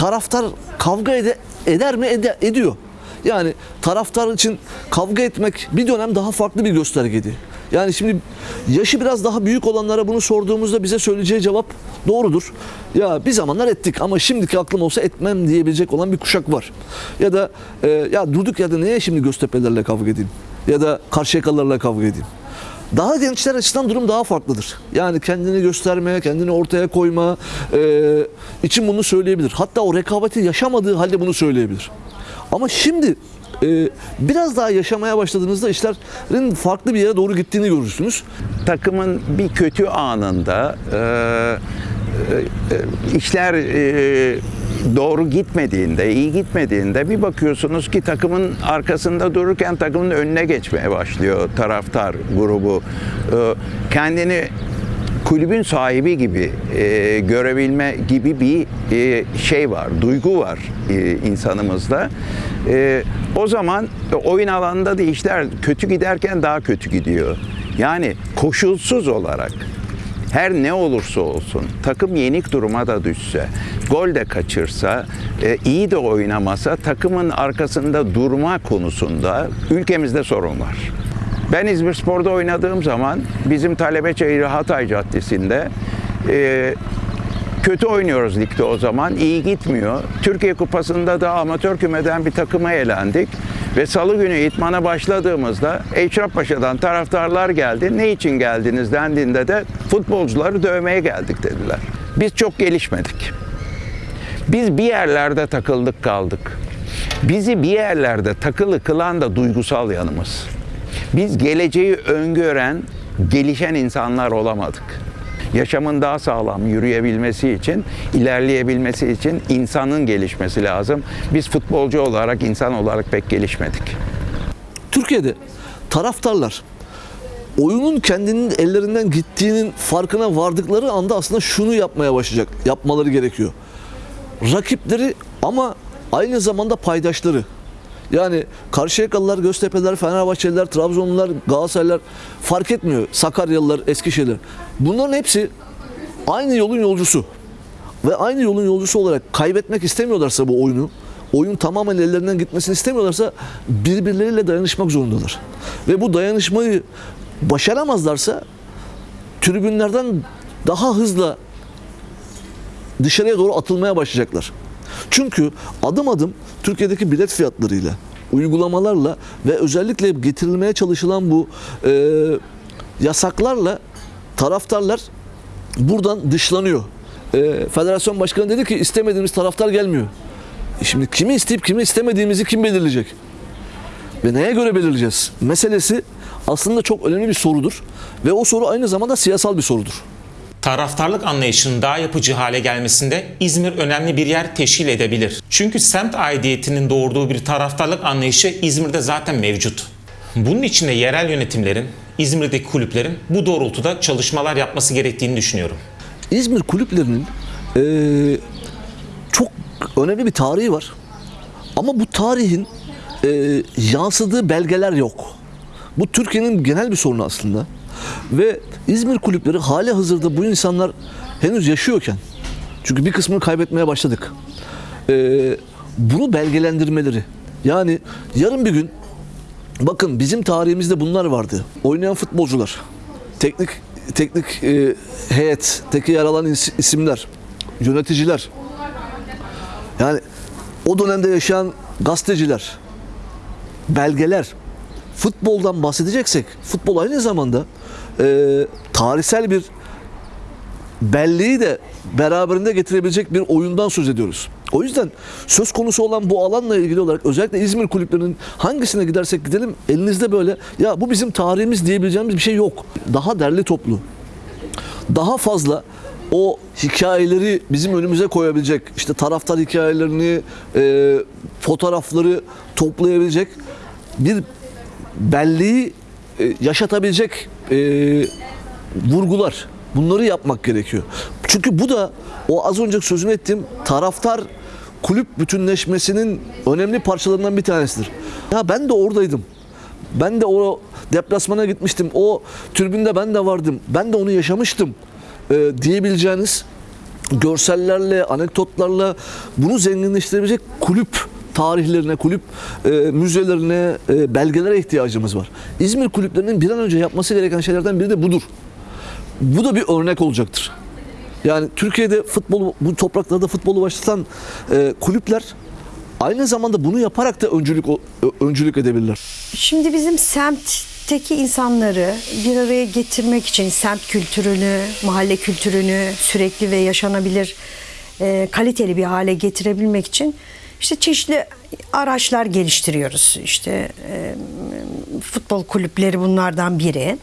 taraftar kavga ede- eder mi? Ede- ediyor. Yani taraftar için kavga etmek bir dönem daha farklı bir göstergeydi. Yani şimdi yaşı biraz daha büyük olanlara bunu sorduğumuzda bize söyleyeceği cevap doğrudur. Ya bir zamanlar ettik ama şimdiki aklım olsa etmem diyebilecek olan bir kuşak var. Ya da e, ya durduk ya da neye şimdi Göztepe'lerle kavga edeyim? Ya da Karşıyakalılarla kavga edeyim? Daha gençler açısından durum daha farklıdır. Yani kendini göstermeye, kendini ortaya koyma e, için bunu söyleyebilir. Hatta o rekabeti yaşamadığı halde bunu söyleyebilir. Ama şimdi e, biraz daha yaşamaya başladığınızda işlerin farklı bir yere doğru gittiğini görürsünüz. takımın bir kötü anında e, e, e, işler e, doğru gitmediğinde, iyi gitmediğinde bir bakıyorsunuz ki takımın arkasında dururken takımın önüne geçmeye başlıyor taraftar grubu. E, kendini kulübün sahibi gibi e, görebilme gibi bir e, şey var, duygu var e, insanımızda. E, o zaman oyun alanında da işler kötü giderken daha kötü gidiyor. Yani koşulsuz olarak her ne olursa olsun takım yenik duruma da düşse, gol de kaçırsa, e, iyi de oynamasa takımın arkasında durma konusunda ülkemizde sorun var. Ben İzmir Spor'da oynadığım zaman bizim Talebečehir Hatay Caddesi'nde e, kötü oynuyoruz ligde o zaman. iyi gitmiyor. Türkiye Kupası'nda da amatör kümeden bir takıma elendik. Ve salı günü itmana başladığımızda Eşrefpaşa'dan taraftarlar geldi. Ne için geldiniz dendiğinde de futbolcuları dövmeye geldik dediler. Biz çok gelişmedik. Biz bir yerlerde takıldık kaldık. Bizi bir yerlerde takılı kılan da duygusal yanımız. Biz geleceği öngören, gelişen insanlar olamadık. Yaşamın daha sağlam yürüyebilmesi için, ilerleyebilmesi için insanın gelişmesi lazım. Biz futbolcu olarak, insan olarak pek gelişmedik. Türkiye'de taraftarlar oyunun kendinin ellerinden gittiğinin farkına vardıkları anda aslında şunu yapmaya başlayacak. Yapmaları gerekiyor. Rakipleri ama aynı zamanda paydaşları. Yani Karşıyakalılar, Göztepe'ler, Fenerbahçeliler, Trabzonlular, Galatasaraylılar fark etmiyor. Sakaryalılar, Eskişehirler. Bunların hepsi aynı yolun yolcusu. Ve aynı yolun yolcusu olarak kaybetmek istemiyorlarsa bu oyunu, oyun tamamen ellerinden gitmesini istemiyorlarsa birbirleriyle dayanışmak zorundalar. Ve bu dayanışmayı başaramazlarsa tribünlerden daha hızlı dışarıya doğru atılmaya başlayacaklar. Çünkü adım adım Türkiye'deki bilet fiyatlarıyla, uygulamalarla ve özellikle getirilmeye çalışılan bu e, yasaklarla taraftarlar buradan dışlanıyor. E, Federasyon Başkanı dedi ki istemediğimiz taraftar gelmiyor. E Şimdi kimi isteyip kimi istemediğimizi kim belirleyecek? Ve neye göre belirleyeceğiz? Meselesi aslında çok önemli bir sorudur. Ve o soru aynı zamanda siyasal bir sorudur. Taraftarlık anlayışının daha yapıcı hale gelmesinde İzmir önemli bir yer teşkil edebilir. Çünkü semt aidiyetinin doğurduğu bir taraftarlık anlayışı İzmir'de zaten mevcut. Bunun için de yerel yönetimlerin, İzmir'deki kulüplerin bu doğrultuda çalışmalar yapması gerektiğini düşünüyorum. İzmir kulüplerinin eee, çok önemli bir tarihi var. Ama bu tarihin eee, yansıdığı belgeler yok. Bu Türkiye'nin genel bir sorunu aslında. Ve İzmir kulüpleri hali hazırda bu insanlar henüz yaşıyorken, çünkü bir kısmını kaybetmeye başladık. Eee, bunu belgelendirmeleri. Yani yarın bir gün Bakın bizim tarihimizde bunlar vardı. Oynayan futbolcular, teknik teknik e, heyet, teki yer alan is- isimler, yöneticiler. Yani o dönemde yaşayan gazeteciler, belgeler. Futboldan bahsedeceksek, futbol aynı zamanda e, tarihsel bir belleği de beraberinde getirebilecek bir oyundan söz ediyoruz. O yüzden söz konusu olan bu alanla ilgili olarak özellikle İzmir kulüplerinin hangisine gidersek gidelim elinizde böyle ya bu bizim tarihimiz diyebileceğimiz bir şey yok. Daha derli toplu, daha fazla o hikayeleri bizim önümüze koyabilecek, işte taraftar hikayelerini, e, fotoğrafları toplayabilecek bir belleği e, yaşatabilecek e, vurgular. Bunları yapmak gerekiyor. Çünkü bu da o az önce sözünü ettiğim taraftar kulüp bütünleşmesinin önemli parçalarından bir tanesidir. Ya ben de oradaydım. Ben de o deplasmana gitmiştim. O tribünde ben de vardım. Ben de onu yaşamıştım e, diyebileceğiniz görsellerle, anekdotlarla bunu zenginleştirebilecek kulüp tarihlerine, kulüp e, müzelerine, e, belgelere ihtiyacımız var. İzmir kulüplerinin bir an önce yapması gereken şeylerden biri de budur. Bu da bir örnek olacaktır. Yani Türkiye'de futbol, bu topraklarda futbolu başlatan e, kulüpler aynı zamanda bunu yaparak da öncülük o- öncülük edebilirler. Şimdi bizim semtteki insanları bir araya getirmek için semt kültürünü, mahalle kültürünü sürekli ve yaşanabilir, e, kaliteli bir hale getirebilmek için işte çeşitli araçlar geliştiriyoruz. İşte e, futbol kulüpleri bunlardan biri.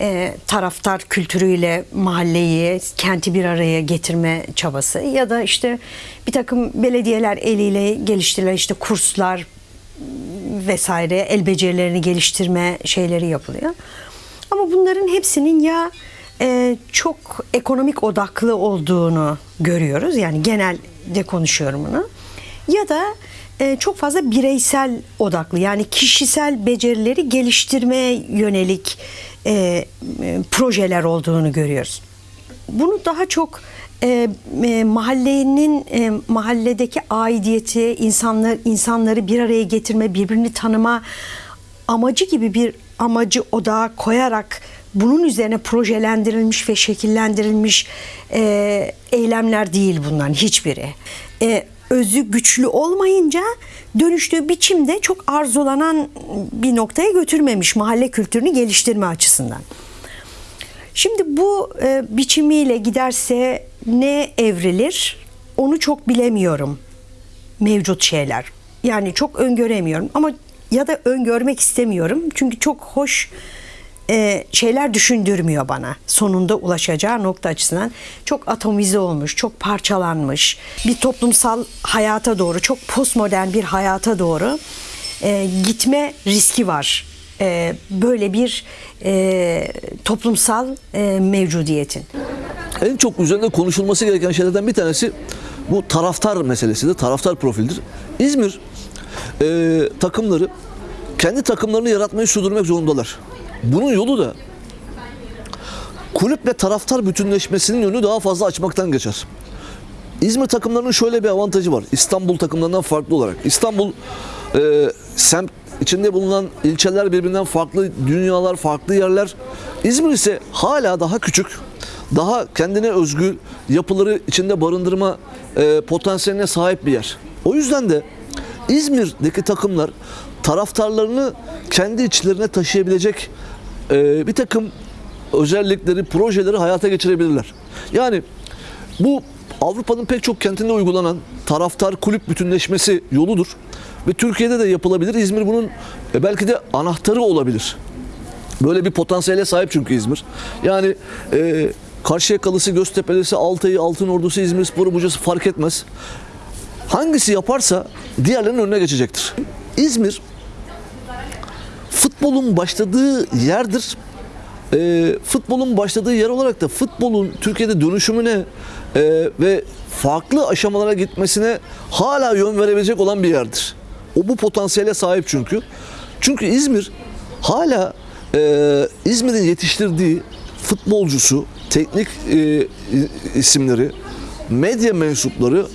E, taraftar kültürüyle mahalleyi, kenti bir araya getirme çabası ya da işte bir takım belediyeler eliyle geliştirilen işte kurslar, vesaire el becerilerini geliştirme şeyleri yapılıyor. Ama bunların hepsinin ya e, çok ekonomik odaklı olduğunu görüyoruz. Yani genelde konuşuyorum bunu. Ya da e, çok fazla bireysel odaklı yani kişisel becerileri geliştirmeye yönelik e, e, projeler olduğunu görüyoruz bunu daha çok e, e, mahallenin e, mahalledeki aidiyeti, insanlar insanları bir araya getirme, birbirini tanıma amacı gibi bir amacı odağa koyarak bunun üzerine projelendirilmiş ve şekillendirilmiş e, eylemler değil bunların hiçbiri. E, özü güçlü olmayınca dönüştüğü biçimde çok arzulanan bir noktaya götürmemiş mahalle kültürünü geliştirme açısından. Şimdi bu e, biçimiyle giderse ne evrilir onu çok bilemiyorum mevcut şeyler. Yani çok öngöremiyorum ama ya da öngörmek istemiyorum. Çünkü çok hoş e, şeyler düşündürmüyor bana. Sonunda ulaşacağı nokta açısından çok atomize olmuş, çok parçalanmış bir toplumsal hayata doğru, çok postmodern bir hayata doğru e, gitme riski var. E, böyle bir e, toplumsal e, mevcudiyetin. En çok üzerinde konuşulması gereken şeylerden bir tanesi bu taraftar meselesidir. Taraftar profildir. İzmir e, takımları kendi takımlarını yaratmayı sürdürmek zorundalar. Bunun yolu da kulüple taraftar bütünleşmesinin önünü daha fazla açmaktan geçer. İzmir takımlarının şöyle bir avantajı var. İstanbul takımlarından farklı olarak. İstanbul e, semt içinde bulunan ilçeler birbirinden farklı, dünyalar, farklı yerler. İzmir ise hala daha küçük, daha kendine özgü yapıları içinde barındırma e, potansiyeline sahip bir yer. O yüzden de İzmir'deki takımlar taraftarlarını kendi içlerine taşıyabilecek e, bir takım özellikleri, projeleri hayata geçirebilirler. Yani bu Avrupa'nın pek çok kentinde uygulanan taraftar kulüp bütünleşmesi yoludur. Ve Türkiye'de de yapılabilir. İzmir bunun e, belki de anahtarı olabilir. Böyle bir potansiyele sahip çünkü İzmir. Yani e, Karşıyakalısı, Göztepe'lisi, Altay'ı, Altınordu'su, İzmir Sporu, Buca'sı fark etmez. Hangisi yaparsa diğerlerinin önüne geçecektir. İzmir futbolun başladığı yerdir. E, futbolun başladığı yer olarak da futbolun Türkiye'de dönüşümüne e, ve farklı aşamalara gitmesine hala yön verebilecek olan bir yerdir. O bu potansiyele sahip çünkü. Çünkü İzmir hala e, İzmir'in yetiştirdiği futbolcusu, teknik e, isimleri, medya mensupları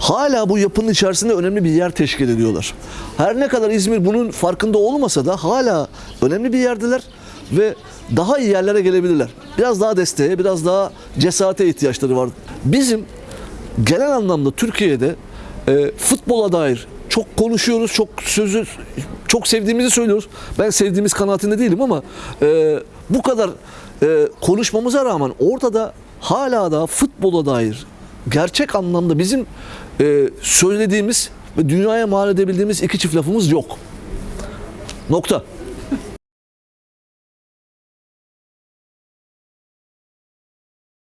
hala bu yapının içerisinde önemli bir yer teşkil ediyorlar. Her ne kadar İzmir bunun farkında olmasa da hala önemli bir yerdeler ve daha iyi yerlere gelebilirler. Biraz daha desteğe, biraz daha cesarete ihtiyaçları var. Bizim genel anlamda Türkiye'de e, futbola dair çok konuşuyoruz, çok sözü çok sevdiğimizi söylüyoruz. Ben sevdiğimiz kanaatinde değilim ama e, bu kadar e, konuşmamıza rağmen ortada hala da futbola dair gerçek anlamda bizim e, söylediğimiz ve dünyaya mal edebildiğimiz iki çift lafımız yok. Nokta.